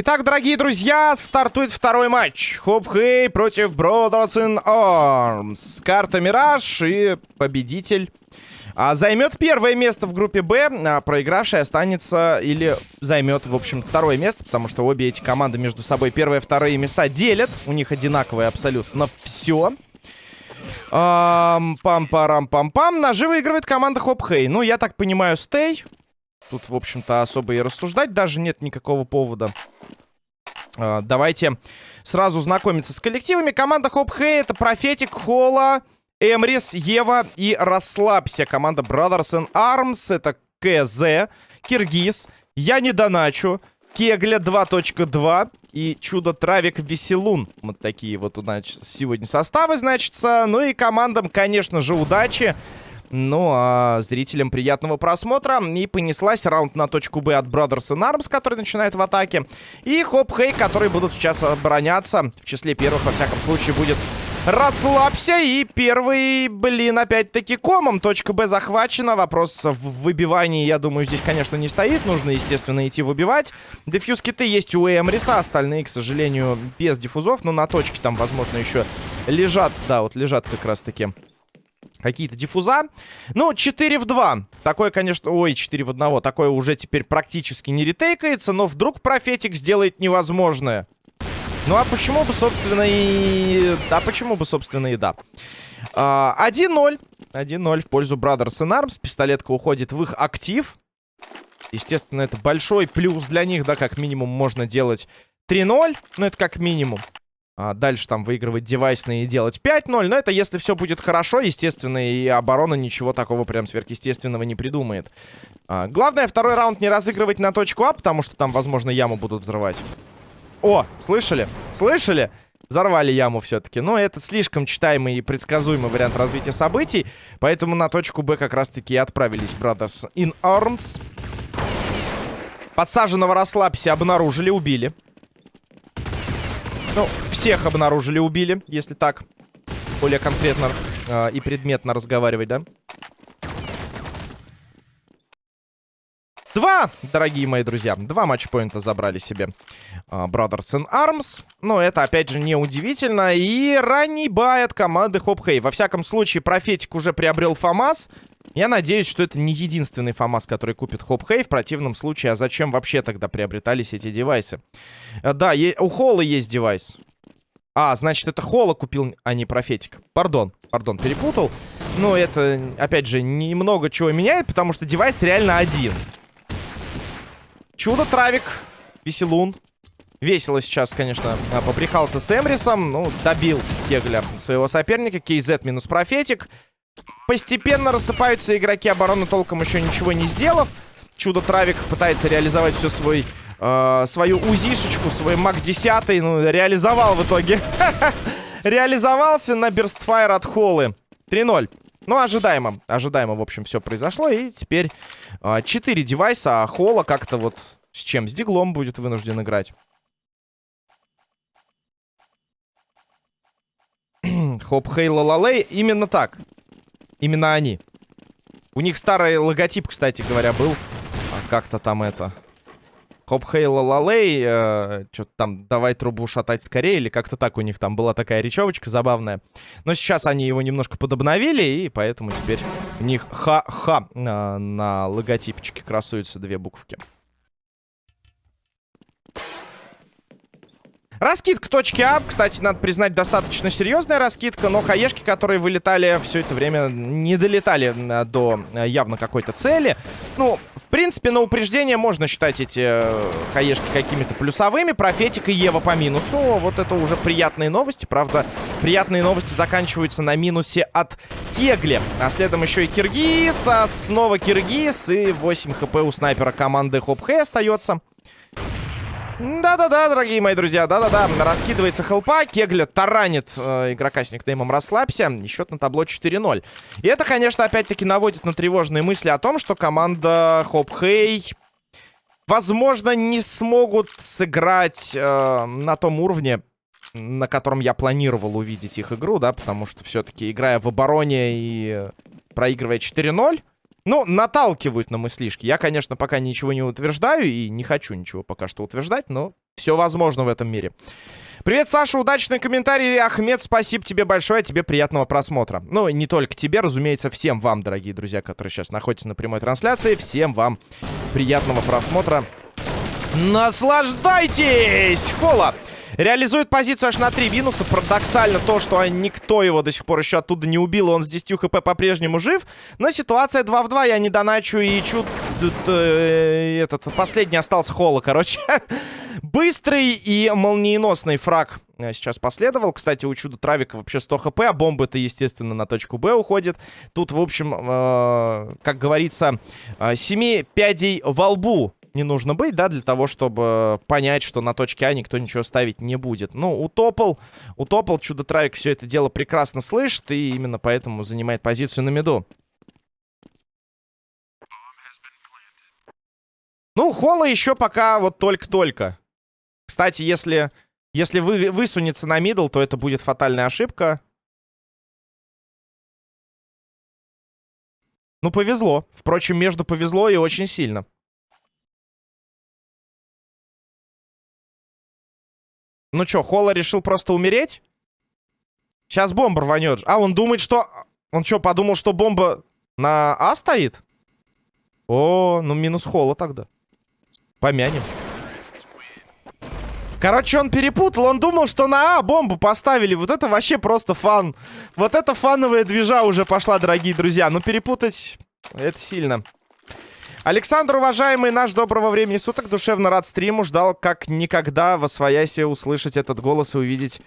Итак, дорогие друзья, стартует второй матч. Хоп Хей против Brothers in Arms. Карта Мираж и победитель а, займет первое место в группе Б, а проигравший останется или займет, в общем, второе место, потому что обе эти команды между собой первые и вторые места делят. У них одинаковые абсолютно все. Пам-парам-пам-пам. Ножи выигрывает команда Хоп Хей. Ну, я так понимаю, stay. Тут, в общем-то, особо и рассуждать даже нет никакого повода. Uh, давайте сразу знакомиться с коллективами. Команда Хоп Хей это Профетик, Холла, Эмрис, Ева и Расслабься. Команда Brothers in Arms это КЗ, Киргиз, Я не доначу, Кегля 2.2 и Чудо Травик Веселун. Вот такие вот у нас сегодня составы, значится. Ну и командам, конечно же, удачи. Ну, а зрителям приятного просмотра. И понеслась раунд на точку Б от Brothers in Arms, который начинает в атаке. И Хоп Хей, которые будут сейчас обороняться. В числе первых, во всяком случае, будет Расслабься. И первый, блин, опять-таки комом. Точка Б захвачена. Вопрос в выбивании, я думаю, здесь, конечно, не стоит. Нужно, естественно, идти выбивать. Дефьюз киты есть у Эмриса. Остальные, к сожалению, без диффузов. Но на точке там, возможно, еще лежат. Да, вот лежат как раз-таки какие-то диффуза. Ну, 4 в 2. Такое, конечно... Ой, 4 в 1. Такое уже теперь практически не ретейкается. Но вдруг профетик сделает невозможное. Ну, а почему бы, собственно, и... Да, почему бы, собственно, и да. 1-0. А, 1-0 в пользу Brothers in Arms. Пистолетка уходит в их актив. Естественно, это большой плюс для них, да, как минимум можно делать 3-0. Ну, это как минимум. А дальше там выигрывать девайсные и делать 5-0. Но это если все будет хорошо, естественно, и оборона ничего такого прям сверхъестественного не придумает. А, главное, второй раунд не разыгрывать на точку А, потому что там, возможно, яму будут взрывать. О, слышали? Слышали? Взорвали яму все-таки. Но это слишком читаемый и предсказуемый вариант развития событий. Поэтому на точку Б как раз-таки и отправились Brothers in Arms. Подсаженного расслабься обнаружили, убили. Ну, всех обнаружили, убили, если так более конкретно э, и предметно разговаривать, да? Два, дорогие мои друзья, два матчпоинта забрали себе uh, Brothers in Arms. Но это, опять же, не удивительно. И ранний бай от команды Хоп Хей. Во всяком случае, Профетик уже приобрел ФАМАС. Я надеюсь, что это не единственный FAMAS, который купит Хоп Хей. В противном случае, а зачем вообще тогда приобретались эти девайсы? Э, да, у Холла есть девайс. А, значит, это Холла купил, а не Профетик. Пардон, пардон, перепутал. Но это, опять же, не много чего меняет, потому что девайс реально один. Чудо, Травик, Веселун. Весело сейчас, конечно, а, поприхался с Эмрисом. Ну, добил Кегля своего соперника. Кейзет минус Профетик. Постепенно рассыпаются игроки обороны, толком еще ничего не сделав. Чудо Травик пытается реализовать всю свой, э, свою узишечку, свой маг 10. Ну, реализовал в итоге. Реализовался на Берстфайр от Холлы. 3-0. Ну, ожидаемо. Ожидаемо, в общем, все произошло. И теперь э, 4 девайса, а Холла как-то вот с чем? С Диглом будет вынужден играть. Хоп, Хей, Лалалей. Именно так. Именно они. У них старый логотип, кстати говоря, был. А как-то там это... Хоп, Хей, Лалалей. Э, Что-то там, давай трубу шатать скорее. Или как-то так у них там была такая речевочка забавная. Но сейчас они его немножко подобновили. И поэтому теперь у них ха-ха на, на логотипчике красуются две буквки. Раскидка точки А, кстати, надо признать, достаточно серьезная раскидка, но хаешки, которые вылетали все это время, не долетали э, до э, явно какой-то цели. Ну, в принципе, на упреждение можно считать эти э, хаешки какими-то плюсовыми. Профетик и Ева по минусу. Вот это уже приятные новости. Правда, приятные новости заканчиваются на минусе от Кегли. А следом еще и Киргиз, а снова Киргиз. И 8 хп у снайпера команды Хоп Хэй остается. Да-да-да, дорогие мои друзья, да-да-да. Раскидывается хелпа, Кегля таранит э, игрока с никнеймом «Расслабься». И счет на табло 4-0. И это, конечно, опять-таки наводит на тревожные мысли о том, что команда Хоп Хей, возможно, не смогут сыграть э, на том уровне, на котором я планировал увидеть их игру, да, потому что все-таки играя в обороне и проигрывая 4-0, ну, наталкивают на мыслишки. Я, конечно, пока ничего не утверждаю и не хочу ничего пока что утверждать, но все возможно в этом мире. Привет, Саша, удачный комментарий. Ахмед, спасибо тебе большое, тебе приятного просмотра. Ну, не только тебе, разумеется, всем вам, дорогие друзья, которые сейчас находятся на прямой трансляции. Всем вам приятного просмотра. Наслаждайтесь! Хола! Реализует позицию аж на 3 минуса. Парадоксально то, что никто его до сих пор еще оттуда не убил. Он с 10 хп по-прежнему жив. Но ситуация 2 в 2. Я не доначу и чуд... Э, этот последний остался Холла, короче. Быстрый и молниеносный фраг э, сейчас последовал. Кстати, у чуда Травика вообще 100 хп, а бомба-то, естественно, на точку Б уходит. Тут, в общем, э, как говорится, э, семи пядей во лбу не нужно быть, да, для того, чтобы понять, что на точке А никто ничего ставить не будет. Ну, утопал, утопал, чудо-травик все это дело прекрасно слышит, и именно поэтому занимает позицию на меду. Ну, Холла еще пока вот только-только. Кстати, если, если вы, высунется на мидл, то это будет фатальная ошибка. Ну, повезло. Впрочем, между повезло и очень сильно. Ну что, Холла решил просто умереть? Сейчас бомба рванет. А, он думает, что... Он что, подумал, что бомба на А стоит? О, ну минус Холла тогда. Помянем. Короче, он перепутал. Он думал, что на А бомбу поставили. Вот это вообще просто фан. Вот это фановая движа уже пошла, дорогие друзья. Но перепутать это сильно. Александр, уважаемый наш, доброго времени суток. Душевно рад стриму. Ждал как никогда во своясе услышать этот голос и увидеть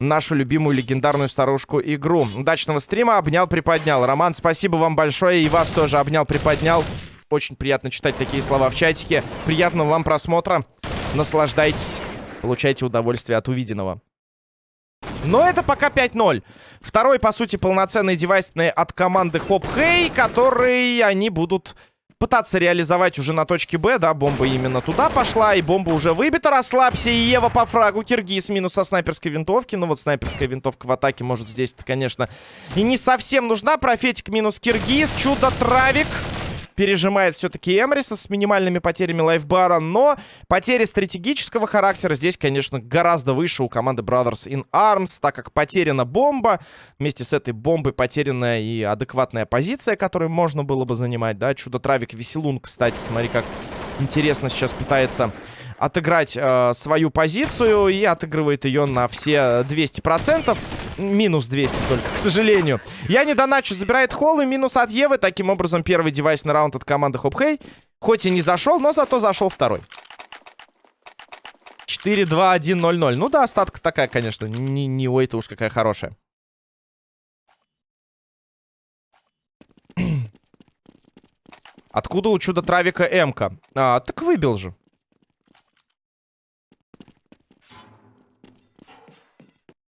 нашу любимую легендарную старушку игру. Удачного стрима. Обнял, приподнял. Роман, спасибо вам большое. И вас тоже обнял, приподнял. Очень приятно читать такие слова в чатике. Приятного вам просмотра. Наслаждайтесь. Получайте удовольствие от увиденного. Но это пока 5-0. Второй, по сути, полноценный девайсный от команды Хоп Хей, который они будут пытаться реализовать уже на точке Б, да, бомба именно туда пошла, и бомба уже выбита, расслабься, и Ева по фрагу, Киргиз минус со снайперской винтовки, ну вот снайперская винтовка в атаке, может, здесь-то, конечно, и не совсем нужна, профетик минус Киргиз, чудо-травик, пережимает все-таки Эмриса с минимальными потерями лайфбара, но потери стратегического характера здесь, конечно, гораздо выше у команды Brothers in Arms, так как потеряна бомба, вместе с этой бомбой потеряна и адекватная позиция, которую можно было бы занимать, да, Чудо-Травик Веселун, кстати, смотри, как интересно сейчас пытается отыграть э, свою позицию и отыгрывает ее на все 200%. Минус 200 только, к сожалению. Я не доначу, забирает холл и минус от Евы. Таким образом, первый девайсный раунд от команды Хопхей. Хоть и не зашел, но зато зашел второй. 4-2-1-0-0. Ну да, остатка такая, конечно. Не, не ой-то уж какая хорошая. Откуда у чудо-травика М-ка? А, так выбил же.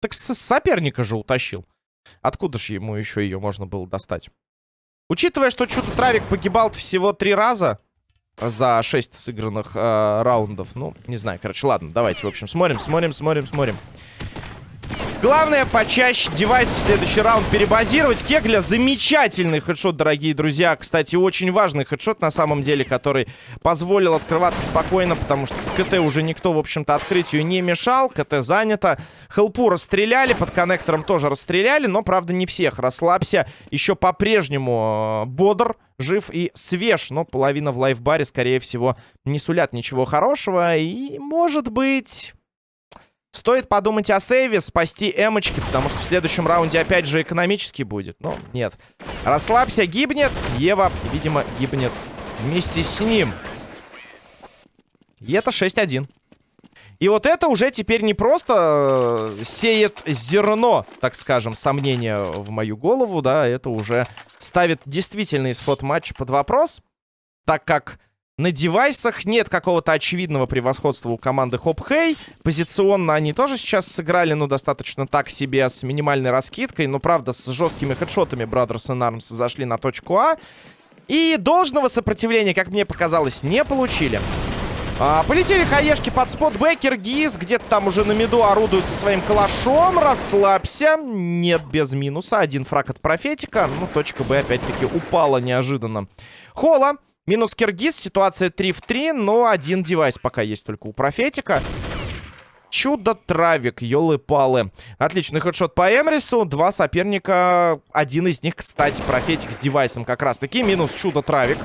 Так соперника же утащил. Откуда же ему еще ее можно было достать? Учитывая, что что-то Травик погибал всего три раза за шесть сыгранных э, раундов. Ну, не знаю, короче, ладно, давайте, в общем, смотрим, смотрим, смотрим, смотрим. Главное, почаще девайс в следующий раунд перебазировать. Кегля замечательный хедшот, дорогие друзья. Кстати, очень важный хедшот, на самом деле, который позволил открываться спокойно, потому что с КТ уже никто, в общем-то, открытию не мешал. КТ занято. Хелпу расстреляли, под коннектором тоже расстреляли, но, правда, не всех. Расслабься. Еще по-прежнему э, бодр, жив и свеж, но половина в лайфбаре, скорее всего, не сулят ничего хорошего. И, может быть... Стоит подумать о сейве, спасти эмочки, потому что в следующем раунде опять же экономически будет. Но нет. Расслабься, гибнет. Ева, видимо, гибнет вместе с ним. И это 6-1. И вот это уже теперь не просто э, сеет зерно, так скажем, сомнения в мою голову, да, это уже ставит действительный исход матча под вопрос, так как на девайсах нет какого-то очевидного превосходства у команды Хоп Хей. Позиционно они тоже сейчас сыграли, ну, достаточно так себе, с минимальной раскидкой. Но, правда, с жесткими хедшотами Brothers in Arms зашли на точку А. И должного сопротивления, как мне показалось, не получили. А, полетели хаешки под спот. Бекер, Гиз где-то там уже на меду орудует со своим калашом. Расслабься. Нет, без минуса. Один фраг от профетика. Ну, точка Б опять-таки упала неожиданно. Хола. Минус Киргиз. Ситуация 3 в 3. Но один девайс пока есть только у профетика. Чудо-травик, елы-палы. Отличный хедшот по Эмрису. Два соперника. Один из них, кстати, профетик с девайсом как раз-таки. Минус чудо-травик.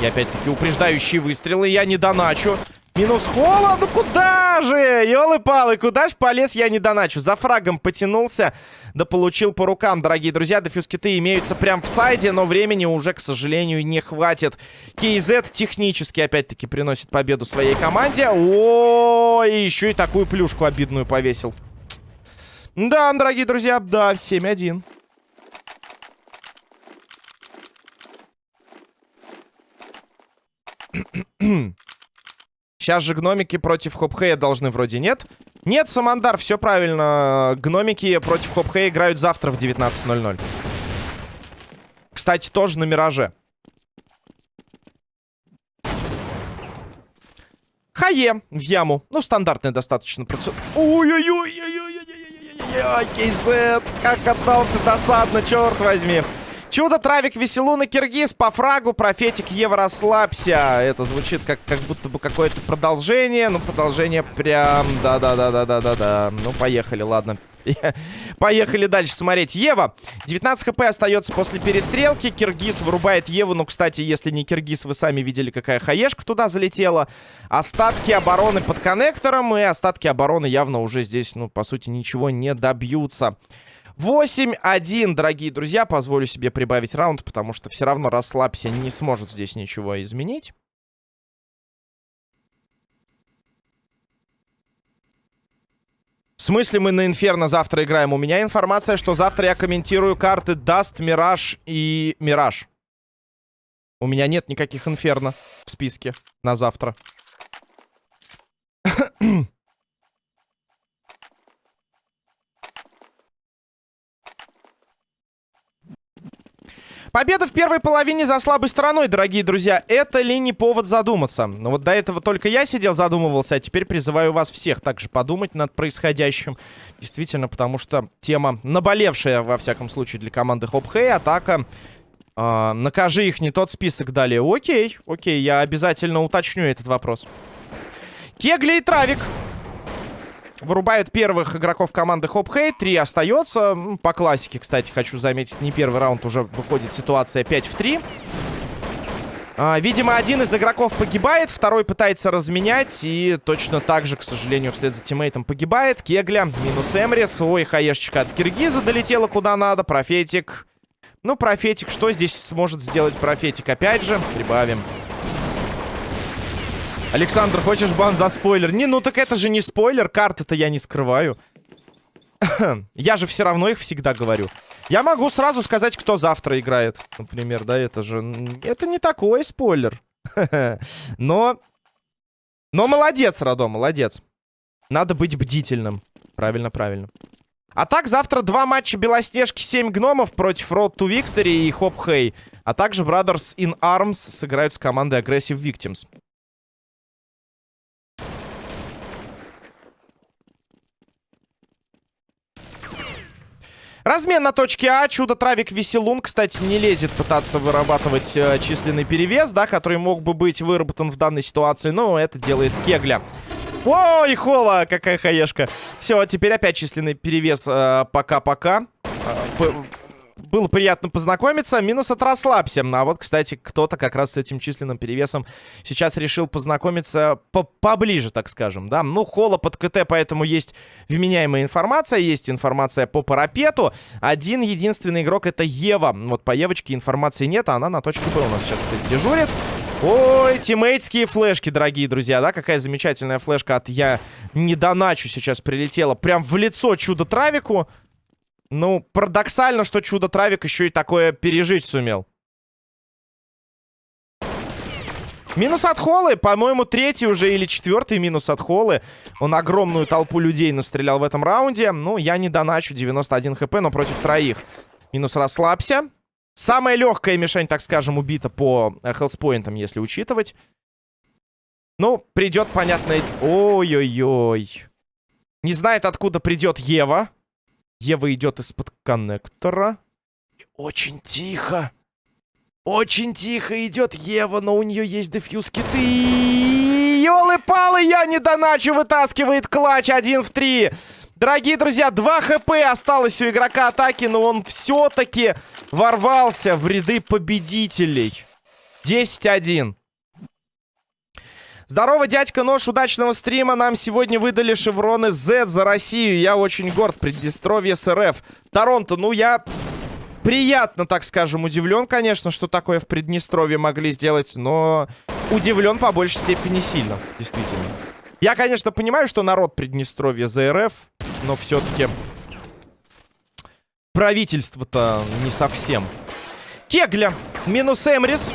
И опять-таки упреждающие выстрелы. Я не доначу. Минус холла. Ну куда же? Ёлы-палы, куда ж полез я не доначу? За фрагом потянулся. Да получил по рукам, дорогие друзья. Дефьюз-киты имеются прям в сайде, но времени уже, к сожалению, не хватит. KZ технически, опять-таки, приносит победу своей команде. О, и еще и такую плюшку обидную повесил. Да, дорогие друзья, да, 7-1. Сейчас же гномики против Хопхея должны вроде нет. Нет, Самандар, все правильно. Гномики против Хопхея играют завтра в 19.00. Кстати, тоже на Мираже. Хае в яму. Ну, стандартная достаточно процедура. Ой-ой-ой-ой-ой-ой-ой-ой-ой, Кейзет, как отдался досадно, черт возьми. Чудо, Травик, Веселуна, Киргиз, по фрагу, Профетик, Ева, расслабься. Это звучит как, как будто бы какое-то продолжение. Ну, продолжение прям... Да-да-да-да-да-да-да. Ну, поехали, ладно. Поехали дальше смотреть. Ева. 19 хп остается после перестрелки. Киргиз вырубает Еву. Ну, кстати, если не Киргиз, вы сами видели, какая хаешка туда залетела. Остатки обороны под коннектором. И остатки обороны явно уже здесь, ну, по сути, ничего не добьются. 8-1, дорогие друзья. Позволю себе прибавить раунд, потому что все равно расслабься не сможет здесь ничего изменить. В смысле мы на Инферно завтра играем? У меня информация, что завтра я комментирую карты Даст, Мираж и Мираж. У меня нет никаких Инферно в списке на завтра. Победа в первой половине за слабой стороной, дорогие друзья. Это ли не повод задуматься? Ну вот до этого только я сидел, задумывался, а теперь призываю вас всех также подумать над происходящим. Действительно, потому что тема наболевшая, во всяком случае, для команды Хоп-Хэй. Атака э, накажи их, не тот список дали. Окей, окей, я обязательно уточню этот вопрос. Кегли и Травик Вырубают первых игроков команды Хоп Хей. Три остается. По классике, кстати, хочу заметить, не первый раунд уже выходит ситуация 5 в 3. А, видимо, один из игроков погибает, второй пытается разменять. И точно так же, к сожалению, вслед за тиммейтом погибает. Кегля, минус Эмрис. Ой, хаешечка от Киргиза долетела куда надо. Профетик. Ну, Профетик, что здесь сможет сделать Профетик? Опять же, прибавим. Александр, хочешь бан за спойлер? Не, ну так это же не спойлер, карты-то я не скрываю. я же все равно их всегда говорю. Я могу сразу сказать, кто завтра играет. Например, да, это же... Это не такой спойлер. Но... Но молодец, Радо, молодец. Надо быть бдительным. Правильно, правильно. А так, завтра два матча Белоснежки, 7 гномов против Road to Victory и Хоп Хей. А также Brothers in Arms сыграют с командой Aggressive Victims. Размен на точке А. Чудо-травик Веселун, кстати, не лезет пытаться вырабатывать э, численный перевес, да, который мог бы быть выработан в данной ситуации. Но это делает Кегля. Ой, Хола, какая хаешка. Все, теперь опять численный перевес э, пока-пока. Э, было приятно познакомиться. Минус от расслабься. А вот, кстати, кто-то как раз с этим численным перевесом сейчас решил познакомиться по поближе, так скажем, да. Ну, холла под КТ, поэтому есть вменяемая информация, есть информация по парапету. Один единственный игрок это Ева. Вот по Евочке информации нет, а она на точке Б у нас сейчас, кстати, дежурит. Ой, тиммейтские флешки, дорогие друзья, да? Какая замечательная флешка от «Я не доначу» сейчас прилетела. Прям в лицо чудо-травику. Ну, парадоксально, что Чудо-Травик еще и такое пережить сумел. Минус от Холлы, по-моему, третий уже или четвертый минус от Холлы. Он огромную толпу людей настрелял в этом раунде. Ну, я не доначу, 91 хп, но против троих. Минус расслабься. Самая легкая мишень, так скажем, убита по э, хелспоинтам, если учитывать. Ну, придет, понятно... Ой-ой-ой. Не знает, откуда придет Ева. Ева идет из-под коннектора. Очень тихо. Очень тихо идет Ева, но у нее есть дефьюз киты. Ёлы-палы, я не доначу, вытаскивает клатч 1 в 3. Дорогие друзья, 2 хп осталось у игрока атаки, но он все-таки ворвался в ряды победителей. 10-1. Здорово, дядька Нож, удачного стрима. Нам сегодня выдали шевроны Z за Россию. Я очень горд. Приднестровье СРФ. Торонто, ну я приятно, так скажем, удивлен, конечно, что такое в Приднестровье могли сделать, но удивлен по большей степени сильно, действительно. Я, конечно, понимаю, что народ Приднестровья за РФ, но все-таки правительство-то не совсем. Кегля минус Эмрис.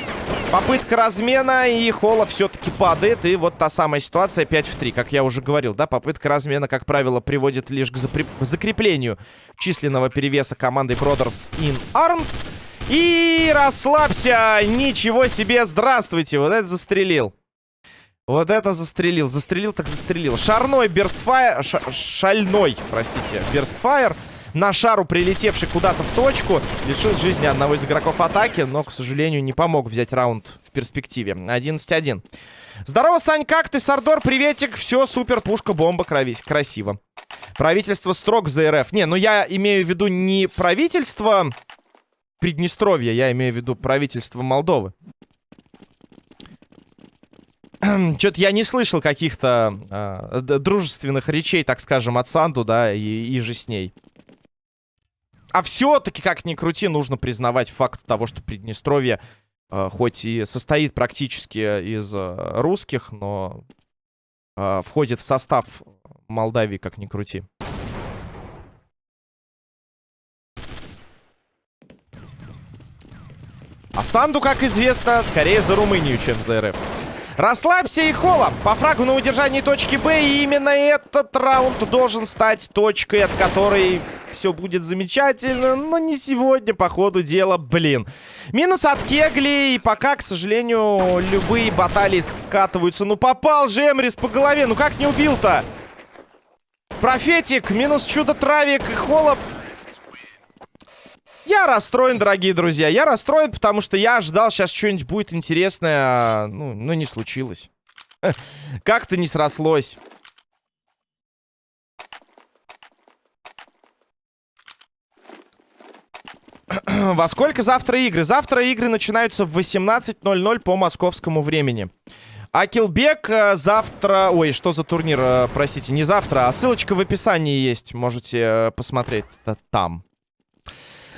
Попытка размена, и Холла все-таки падает. И вот та самая ситуация 5 в 3, как я уже говорил, да, попытка размена, как правило, приводит лишь к закреплению численного перевеса команды Brothers in Arms. И расслабься, ничего себе, здравствуйте, вот это застрелил. Вот это застрелил, застрелил так застрелил. Шарной берстфайр, шальной, простите, берстфайр на шару, прилетевший куда-то в точку, лишил жизни одного из игроков атаки, но, к сожалению, не помог взять раунд в перспективе. 11-1. Здорово, Сань, как ты, Сардор? Приветик. Все, супер, пушка, бомба, кровись. Красиво. Правительство строк за РФ. Не, ну я имею в виду не правительство Приднестровья, я имею в виду правительство Молдовы. Что-то я не слышал каких-то э, дружественных речей, так скажем, от Санду, да, и, и же с ней. А все-таки, как ни крути, нужно признавать факт того, что Приднестровье э, хоть и состоит практически из э, русских, но э, входит в состав Молдавии, как ни крути. А Санду, как известно, скорее за Румынию, чем за РФ. Расслабься и холо. По фрагу на удержании точки Б. И именно этот раунд должен стать точкой, от которой все будет замечательно, но не сегодня, по ходу дела, блин. Минус от Кегли, и пока, к сожалению, любые баталии скатываются. Ну, попал же Эмрис по голове, ну как не убил-то? Профетик, минус чудо-травик, Холоп. Я расстроен, дорогие друзья, я расстроен, потому что я ожидал, сейчас что-нибудь будет интересное, а, ну, ну не случилось. Как-то не срослось. Во сколько завтра игры? Завтра игры начинаются в 18.00 по московскому времени. Акилбек э, завтра... Ой, что за турнир? Э, простите, не завтра, а ссылочка в описании есть. Можете э, посмотреть там.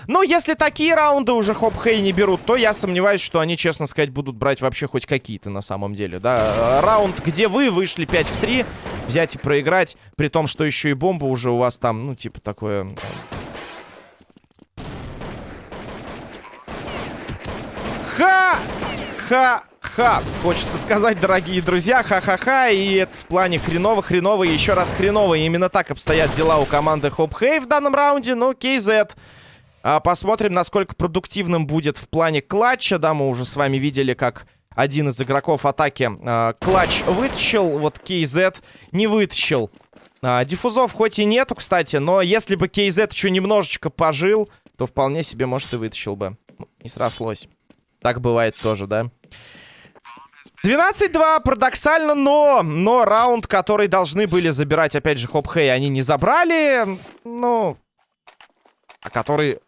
Ну, если такие раунды уже хоп-хей не берут, то я сомневаюсь, что они, честно сказать, будут брать вообще хоть какие-то на самом деле, да. Раунд, где вы вышли 5 в 3, взять и проиграть, при том, что еще и бомба уже у вас там, ну, типа такое... Ха-ха-ха! Хочется сказать, дорогие друзья, ха-ха-ха. И это в плане хреново-хреново еще раз хреново. И именно так обстоят дела у команды Хоп Хей в данном раунде. Ну, KZ... А, посмотрим, насколько продуктивным будет в плане клатча. Да, мы уже с вами видели, как один из игроков атаки а, клатч вытащил. Вот KZ не вытащил. А, диффузов хоть и нету, кстати, но если бы KZ еще немножечко пожил, то вполне себе, может, и вытащил бы. Не срослось. Так бывает тоже, да? 12-2, парадоксально, но, но раунд, который должны были забирать, опять же, Хоп Хей, они не забрали, ну, а который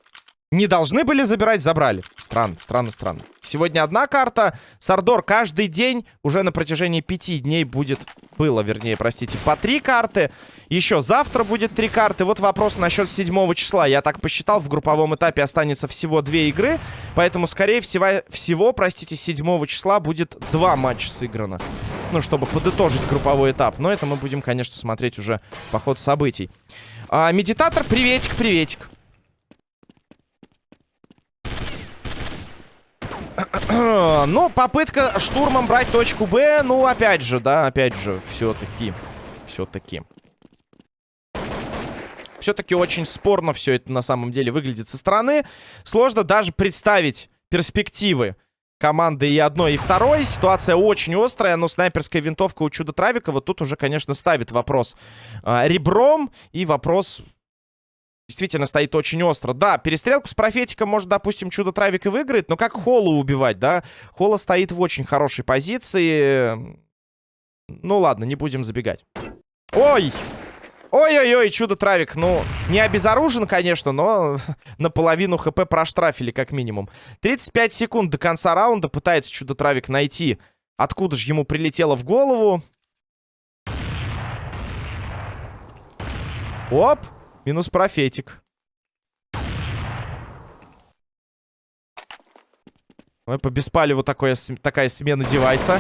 не должны были забирать, забрали. Странно, странно, странно. Сегодня одна карта. Сардор каждый день уже на протяжении пяти дней будет... Было, вернее, простите, по три карты. Еще завтра будет три карты. Вот вопрос насчет седьмого числа. Я так посчитал, в групповом этапе останется всего две игры. Поэтому, скорее всего, всего простите, седьмого числа будет два матча сыграно. Ну, чтобы подытожить групповой этап. Но это мы будем, конечно, смотреть уже по ходу событий. А, медитатор, приветик, приветик. ну, попытка штурмом брать точку Б, ну, опять же, да, опять же, все-таки, все-таки. Все-таки очень спорно все это на самом деле выглядит со стороны. Сложно даже представить перспективы команды и одной, и второй. Ситуация очень острая, но снайперская винтовка у Чуда Травика вот тут уже, конечно, ставит вопрос э, ребром. И вопрос действительно стоит очень остро. Да, перестрелку с профетиком может, допустим, Чудо Травик и выиграет, но как Холу убивать, да? Хола стоит в очень хорошей позиции. Ну ладно, не будем забегать. Ой! Ой-ой-ой, чудо-травик. Ну, не обезоружен, конечно, но наполовину хп проштрафили, как минимум. 35 секунд до конца раунда. Пытается чудо-травик найти, откуда же ему прилетело в голову. Оп! Минус профетик. Ой, по беспалеву такое, такая смена девайса.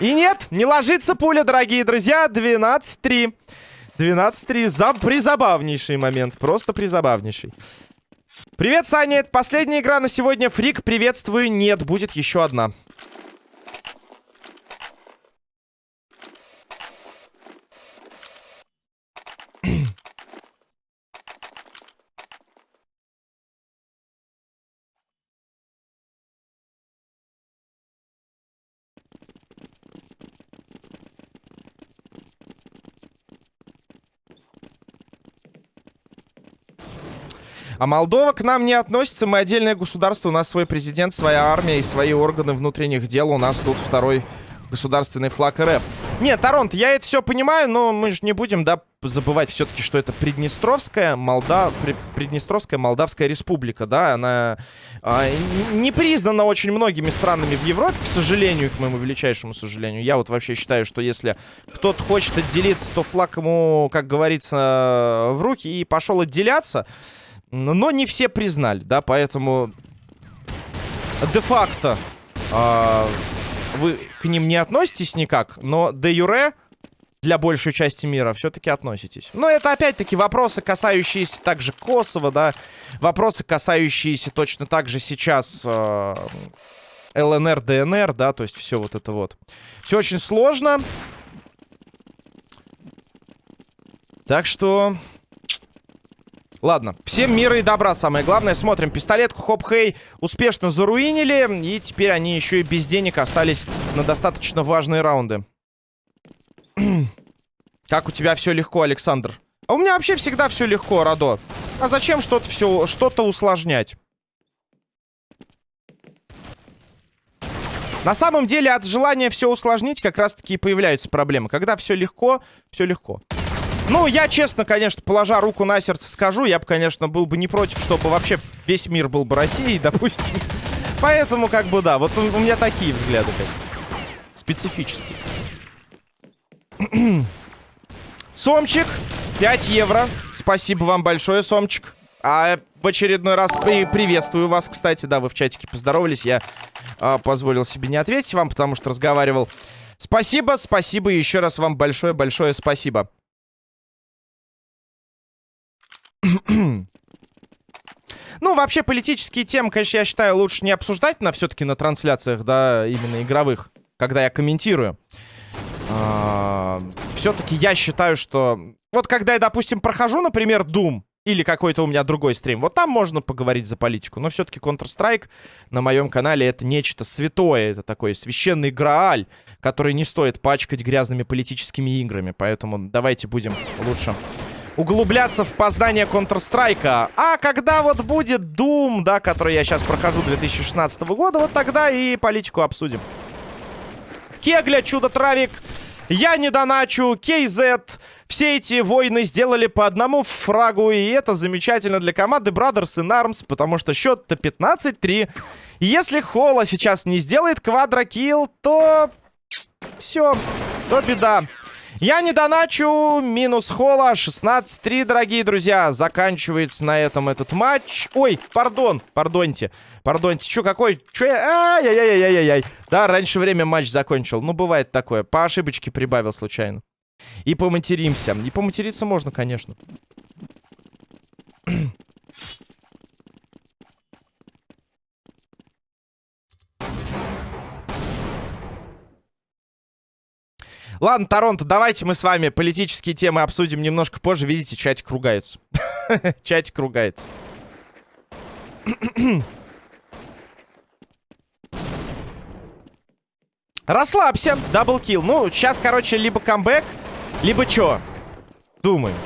И нет, не ложится пуля, дорогие друзья. 12-3. 12-3. За... Призабавнейший момент. Просто призабавнейший. Привет, Саня. Это последняя игра на сегодня. Фрик, приветствую. Нет, будет еще одна. А Молдова к нам не относится. Мы отдельное государство. У нас свой президент, своя армия и свои органы внутренних дел. У нас тут второй государственный флаг РФ. Нет, Торонто, я это все понимаю, но мы же не будем, да, забывать все-таки, что это Приднестровская, Молда... Приднестровская Молдавская республика, да, она а, не признана очень многими странами в Европе, к сожалению, к моему величайшему сожалению. Я вот вообще считаю, что если кто-то хочет отделиться, то флаг ему, как говорится, в руки и пошел отделяться. Но не все признали, да, поэтому де-факто э, вы к ним не относитесь никак, но де-юре для большей части мира все-таки относитесь. Но это опять-таки вопросы, касающиеся также Косово, да, вопросы, касающиеся точно так же сейчас э, ЛНР, ДНР, да, то есть все вот это вот. Все очень сложно. Так что Ладно, всем мира и добра, самое главное. Смотрим, пистолетку Хоп-Хей успешно заруинили. И теперь они еще и без денег остались на достаточно важные раунды. как у тебя все легко, Александр? А у меня вообще всегда все легко, Радо. А зачем что-то все, что-то усложнять? На самом деле, от желания все усложнить как раз-таки и появляются проблемы. Когда все легко, все легко. Ну, я честно, конечно, положа руку на сердце скажу, я бы, конечно, был бы не против, чтобы вообще весь мир был бы Россией, допустим. Поэтому, как бы, да, вот у, у меня такие взгляды. Как. Специфические. Сомчик, 5 евро. Спасибо вам большое, Сомчик. А в очередной раз при приветствую вас, кстати. Да, вы в чатике поздоровались. Я а, позволил себе не ответить вам, потому что разговаривал. Спасибо, спасибо. Еще раз вам большое-большое спасибо. Ну, вообще, политические темы, конечно, я считаю, лучше не обсуждать на все-таки на трансляциях, да, именно игровых, когда я комментирую. А, все-таки я считаю, что... Вот когда я, допустим, прохожу, например, Doom, или какой-то у меня другой стрим, вот там можно поговорить за политику. Но все-таки Counter-Strike на моем канале это нечто святое, это такой священный грааль, который не стоит пачкать грязными политическими играми. Поэтому давайте будем лучше углубляться в познание Counter-Strike. А когда вот будет Doom, да, который я сейчас прохожу 2016 года, вот тогда и политику обсудим. Кегля, Чудо-Травик, я не доначу, KZ. Все эти войны сделали по одному фрагу, и это замечательно для команды Brothers in Arms, потому что счет-то 15-3. Если Холла сейчас не сделает квадрокилл, то... Все, то беда. Я не доначу. Минус Холла. 16-3, дорогие друзья. Заканчивается на этом этот матч. Ой, пардон. Пардоньте. Пардоньте. Чё, какой? Чё я... Ай-яй-яй-яй-яй. Да, раньше время матч закончил. Ну, бывает такое. По ошибочке прибавил случайно. И поматеримся. И поматериться можно, конечно. Ладно, Торонто, давайте мы с вами политические темы обсудим немножко позже. Видите, чатик ругается. чатик ругается. Расслабься, double kill. Ну, сейчас, короче, либо камбэк, либо чё? Думаем.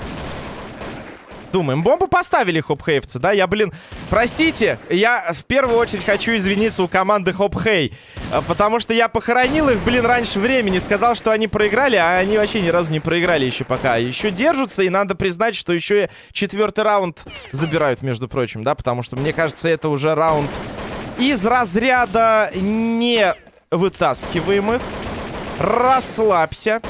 Думаем. Бомбу поставили хопхейвцы, да? Я, блин, простите, я в первую очередь хочу извиниться у команды хопхей. А, потому что я похоронил их, блин, раньше времени. Сказал, что они проиграли, а они вообще ни разу не проиграли еще пока. Еще держатся, и надо признать, что еще и четвертый раунд забирают, между прочим, да? Потому что, мне кажется, это уже раунд из разряда не вытаскиваемых. Расслабься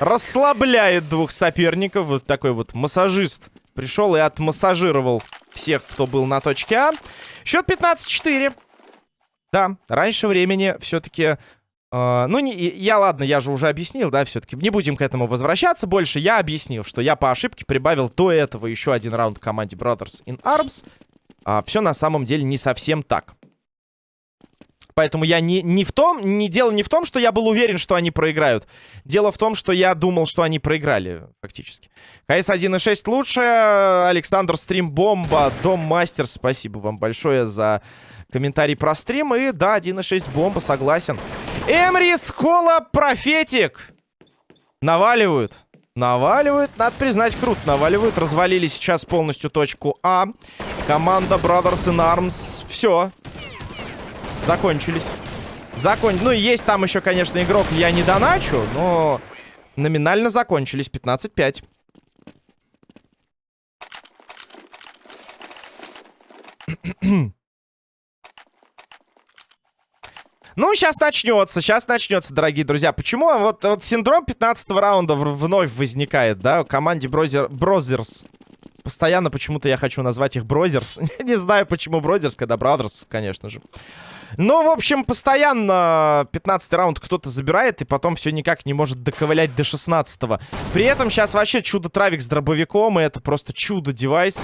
расслабляет двух соперников. Вот такой вот массажист пришел и отмассажировал всех, кто был на точке А. Счет 15-4. Да, раньше времени все-таки... Э, ну, не, я, ладно, я же уже объяснил, да, все-таки. Не будем к этому возвращаться больше. Я объяснил, что я по ошибке прибавил до этого еще один раунд команде Brothers in Arms. А, все на самом деле не совсем так. Поэтому я не, не в том, не дело не в том, что я был уверен, что они проиграют. Дело в том, что я думал, что они проиграли, фактически. КС 1.6 лучше. Александр Стрим Бомба. Дом Мастер, спасибо вам большое за комментарий про стрим. И да, 1.6 бомба, согласен. Эмри Скола Профетик. Наваливают. Наваливают, надо признать, круто наваливают. Развалили сейчас полностью точку А. Команда Brothers in Arms. Все. Закончились. Закон... Ну, есть там еще, конечно, игрок, я не доначу, но номинально закончились. 15-5. Ну, сейчас начнется, сейчас начнется, дорогие друзья. Почему вот, вот синдром 15 раунда вновь возникает, да, команде Брозер, Брозерс. Постоянно почему-то я хочу назвать их Брозерс. Не знаю, почему Брозерс, когда Брадерс, конечно же. Ну, в общем, постоянно 15 раунд кто-то забирает, и потом все никак не может доковылять до 16 -го. При этом сейчас вообще чудо-травик с дробовиком, и это просто чудо-девайс.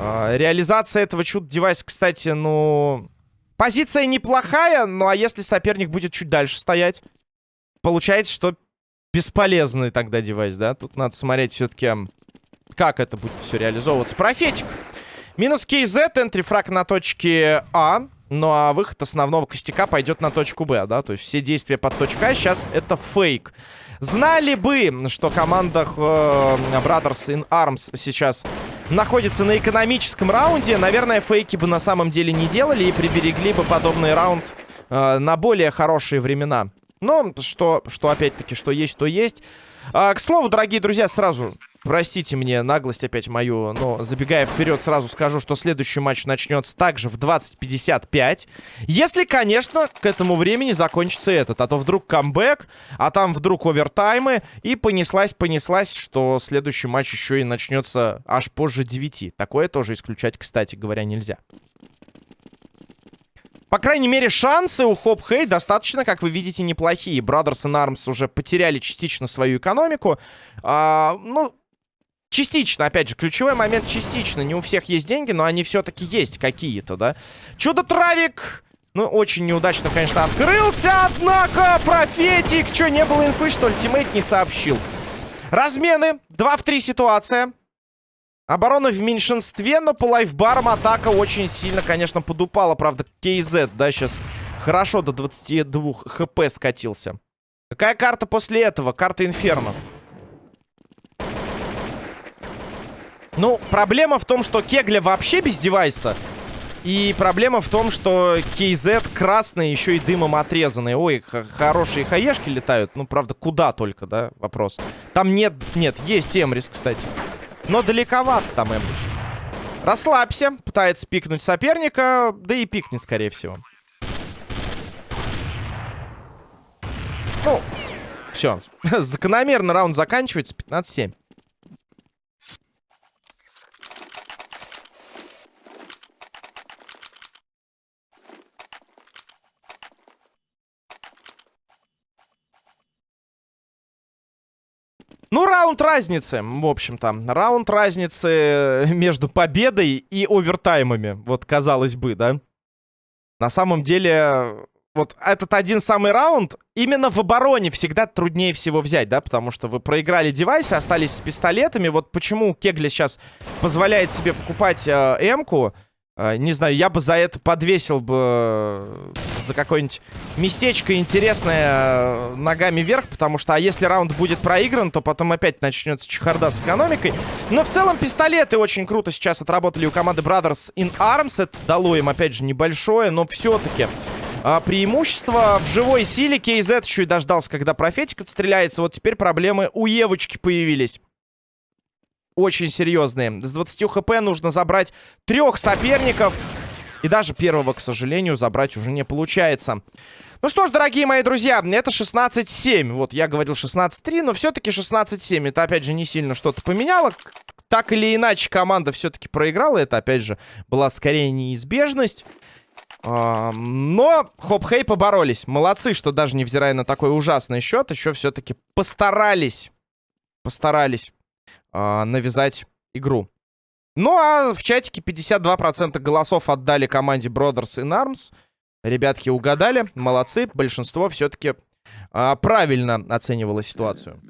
А, реализация этого чудо-девайса, кстати, ну... Позиция неплохая, ну а если соперник будет чуть дальше стоять, получается, что бесполезный тогда девайс, да? Тут надо смотреть все-таки, как это будет все реализовываться. Профетик. Минус КЗ, энтрифраг на точке А. Ну а выход основного костяка пойдет на точку Б, да? То есть все действия под точкой А сейчас это фейк. Знали бы, что команда э, Brothers in Arms сейчас находится на экономическом раунде, наверное, фейки бы на самом деле не делали и приберегли бы подобный раунд э, на более хорошие времена. Но что, что опять-таки, что есть, то есть. А, к слову, дорогие друзья, сразу простите мне наглость опять мою, но забегая вперед, сразу скажу, что следующий матч начнется также в 20.55. Если, конечно, к этому времени закончится этот. А то вдруг камбэк, а там вдруг овертаймы. И понеслась-понеслась, что следующий матч еще и начнется аж позже 9. Такое тоже исключать, кстати говоря, нельзя. По крайней мере, шансы у Хоп Хей достаточно, как вы видите, неплохие. Brothers in Arms уже потеряли частично свою экономику. А, ну, частично, опять же, ключевой момент частично. Не у всех есть деньги, но они все-таки есть какие-то, да. Чудо-травик... Ну, очень неудачно, конечно, открылся, однако профетик... Что, не было инфы, что ли? Тиммейт не сообщил. Размены. 2 в 3 ситуация. Оборона в меньшинстве, но по лайфбарам атака очень сильно, конечно, подупала. Правда, KZ, да, сейчас хорошо до 22 хп скатился. Какая карта после этого? Карта Инферно. Ну, проблема в том, что Кегля вообще без девайса. И проблема в том, что KZ красный, еще и дымом отрезанный. Ой, хорошие хаешки летают. Ну, правда, куда только, да, вопрос. Там нет, нет, есть Эмрис, кстати. Но далековато там Эмрис. Расслабься. Пытается пикнуть соперника. Да и пикнет, скорее всего. Ну, все. Закономерно раунд заканчивается. 15-7. Ну, раунд разницы, в общем-то. Раунд разницы между победой и овертаймами. Вот, казалось бы, да? На самом деле, вот этот один самый раунд именно в обороне всегда труднее всего взять, да, потому что вы проиграли девайсы, остались с пистолетами. Вот почему Кегли сейчас позволяет себе покупать э, М-ку, не знаю, я бы за это подвесил бы э, за какое-нибудь местечко интересное э, ногами вверх, потому что, а если раунд будет проигран, то потом опять начнется чехарда с экономикой. Но в целом пистолеты очень круто сейчас отработали у команды Brothers in Arms. Это дало им, опять же, небольшое, но все-таки а, преимущество в живой силе. KZ еще и дождался, когда профетик отстреляется. Вот теперь проблемы у Евочки появились. Очень серьезные. С 20 хп нужно забрать трех соперников. И даже первого, к сожалению, забрать уже не получается. Ну что ж, дорогие мои друзья, это 16-7. Вот, я говорил 16-3, но все-таки 16-7. Это, опять же, не сильно что-то поменяло. Так или иначе, команда все-таки проиграла. Это, опять же, была скорее неизбежность. Но Хоп-Хей поборолись. Молодцы, что даже невзирая на такой ужасный счет, еще все-таки постарались, постарались э, навязать игру. Ну, а в чатике 52% голосов отдали команде Brothers in Arms. Ребятки угадали, молодцы. Большинство все-таки э, правильно оценивало ситуацию.